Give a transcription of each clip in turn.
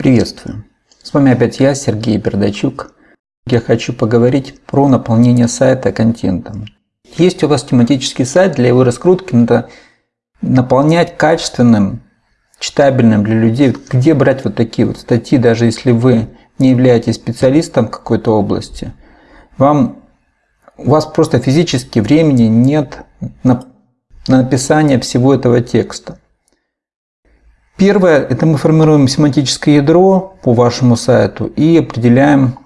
Приветствую! С вами опять я, Сергей Бердачук. Я хочу поговорить про наполнение сайта контентом. Есть у вас тематический сайт, для его раскрутки надо наполнять качественным, читабельным для людей. Где брать вот такие вот статьи, даже если вы не являетесь специалистом какой-то области, вам, у вас просто физически времени нет на, на написание всего этого текста. Первое, это мы формируем семантическое ядро по вашему сайту и определяем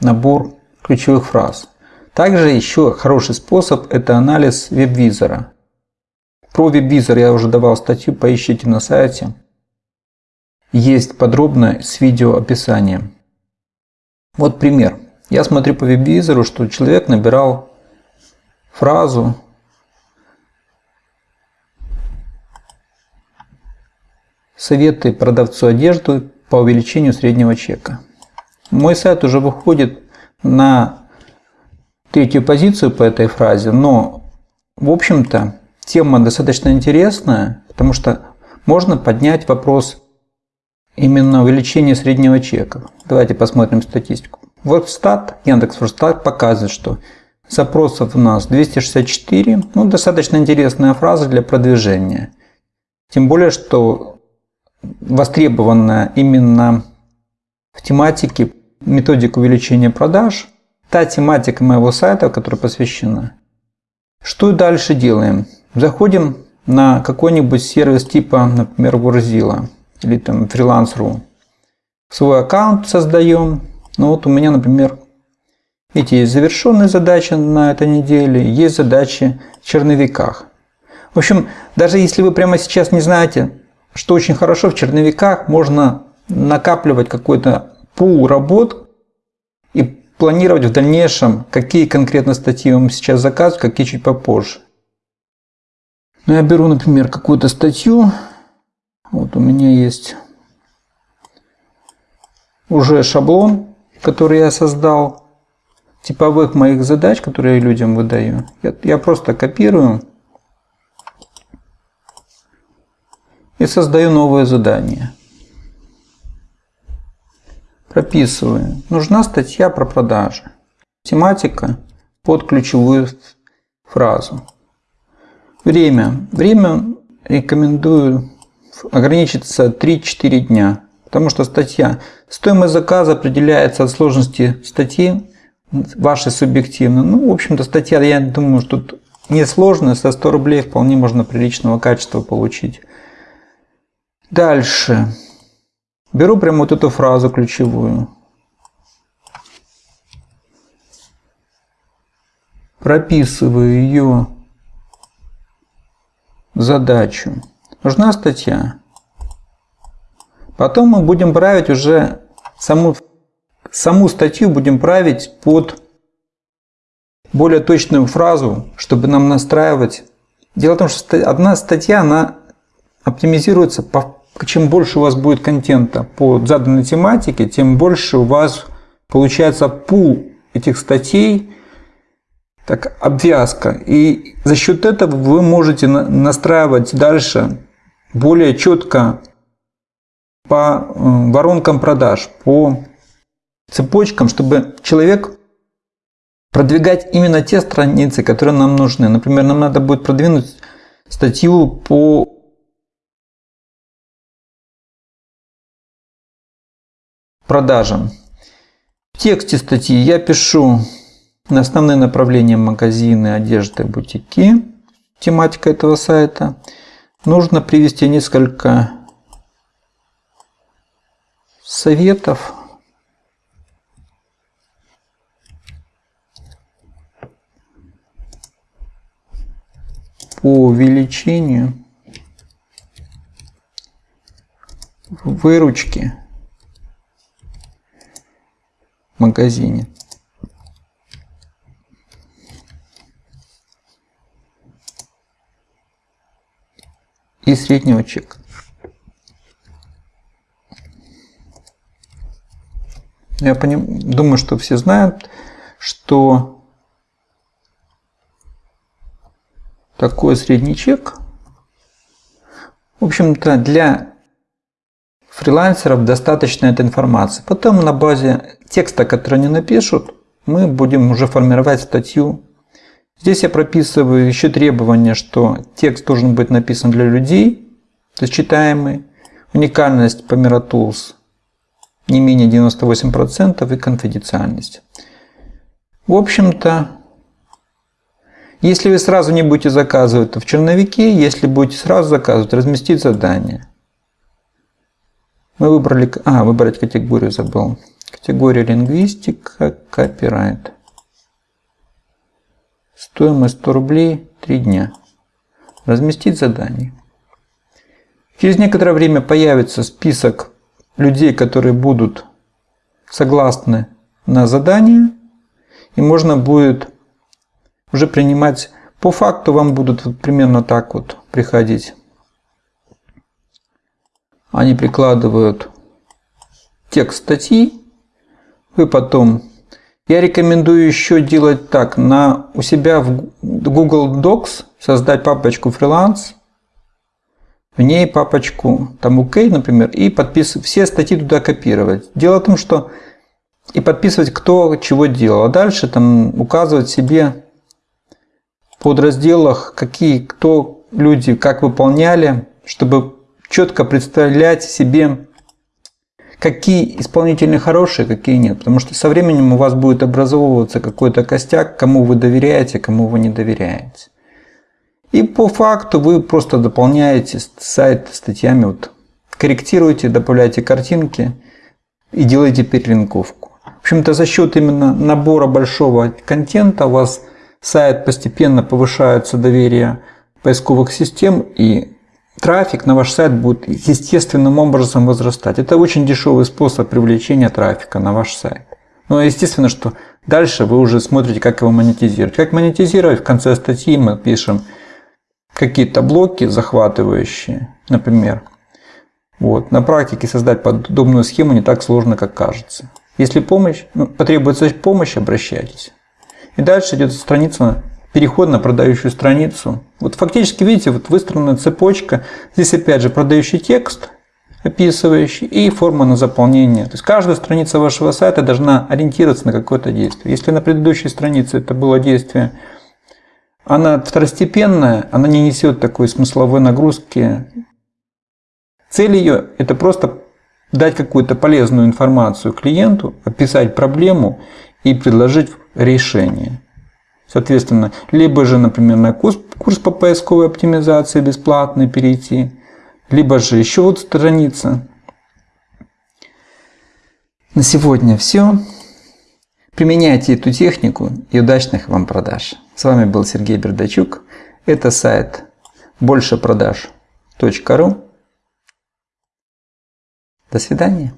набор ключевых фраз. Также еще хороший способ – это анализ веб-визора. Про веб-визор я уже давал статью, поищите на сайте. Есть подробно с видео описанием. Вот пример. Я смотрю по веб-визору, что человек набирал фразу Советы продавцу одежды по увеличению среднего чека. Мой сайт уже выходит на третью позицию по этой фразе, но, в общем-то, тема достаточно интересная, потому что можно поднять вопрос именно увеличения среднего чека. Давайте посмотрим статистику. Вот стат, Яндекс.Стат показывает, что запросов у нас 264. Ну, достаточно интересная фраза для продвижения. Тем более, что востребована именно в тематике методик увеличения продаж, та тематика моего сайта, которая посвящена. Что дальше делаем? Заходим на какой-нибудь сервис типа, например, Wordzilla или там Freelance.ru. Свой аккаунт создаем. Ну вот у меня, например, видите, есть завершенные задачи на этой неделе, есть задачи в черновиках. В общем, даже если вы прямо сейчас не знаете, что очень хорошо в черновиках можно накапливать какой-то пул работ и планировать в дальнейшем, какие конкретно статьи вам сейчас заказывать, какие чуть попозже. Ну, я беру, например, какую-то статью. Вот у меня есть уже шаблон, который я создал, типовых моих задач, которые я людям выдаю. Я, я просто копирую и создаю новое задание. Прописываю. Нужна статья про продажи. Тематика под ключевую фразу. Время. Время рекомендую ограничиться 3-4 дня. Потому что статья, стоимость заказа определяется от сложности статьи, вашей субъективно. Ну, в общем-то, статья, я думаю, что тут несложная, со 100 рублей вполне можно приличного качества получить. Дальше. Беру прямо вот эту фразу ключевую. Прописываю ее задачу. Нужна статья. Потом мы будем править уже саму, саму статью будем править под более точную фразу, чтобы нам настраивать. Дело в том, что одна статья, она оптимизируется по чем больше у вас будет контента по заданной тематике, тем больше у вас получается пул этих статей, так, обвязка. И за счет этого вы можете настраивать дальше более четко по э, воронкам продаж, по цепочкам, чтобы человек продвигать именно те страницы, которые нам нужны. Например, нам надо будет продвинуть статью по продажам. В тексте статьи я пишу на основные направления магазины, одежды, бутики, тематика этого сайта. Нужно привести несколько советов. по увеличению выручки магазине и среднего чека. Я поним... думаю, что все знают, что такой средний чек. В общем-то, для фрилансеров достаточно этой информации. Потом на базе текста, который они напишут, мы будем уже формировать статью. Здесь я прописываю еще требование, что текст должен быть написан для людей, то есть читаемый. Уникальность по Miratools не менее 98% и конфиденциальность. В общем-то, если вы сразу не будете заказывать, то в черновике, если будете сразу заказывать, разместить задание. Мы выбрали, а, выбрать категорию забыл. Категория лингвистика, копирайт. Стоимость 100 рублей 3 дня. Разместить задание. Через некоторое время появится список людей, которые будут согласны на задание, и можно будет уже принимать, по факту вам будут примерно так вот приходить. Они прикладывают текст статьи, вы потом... Я рекомендую еще делать так, на, у себя в Google Docs создать папочку фриланс, в ней папочку там UK, например, и подписывать, все статьи туда копировать. Дело в том, что и подписывать, кто чего делал. А дальше там указывать себе в подразделах, какие, кто люди, как выполняли, чтобы четко представлять себе, какие исполнители хорошие, какие нет. Потому что со временем у вас будет образовываться какой-то костяк, кому вы доверяете, кому вы не доверяете. И по факту вы просто дополняете сайт статьями, вот, корректируете, добавляете картинки и делаете перелинковку. В общем-то, за счет именно набора большого контента у вас сайт постепенно повышается доверие поисковых систем и трафик на ваш сайт будет естественным образом возрастать. Это очень дешевый способ привлечения трафика на ваш сайт. Но естественно, что дальше вы уже смотрите, как его монетизировать. Как монетизировать? В конце статьи мы пишем – какие-то блоки захватывающие, например. Вот. На практике создать подобную схему не так сложно, как кажется. Если помощь, ну, потребуется помощь, обращайтесь. И дальше идет страница, переход на продающую страницу. Вот фактически, видите, вот выстроена цепочка. Здесь опять же продающий текст, описывающий, и форма на заполнение. То есть каждая страница вашего сайта должна ориентироваться на какое-то действие. Если на предыдущей странице это было действие она второстепенная, она не несет такой смысловой нагрузки. Цель ее – это просто дать какую-то полезную информацию клиенту, описать проблему и предложить решение. Соответственно, либо же, например, на курс, курс по поисковой оптимизации бесплатный перейти, либо же еще вот страница. На сегодня все. Применяйте эту технику и удачных вам продаж. С вами был Сергей Бердачук. Это сайт большепродаж.ру. До свидания.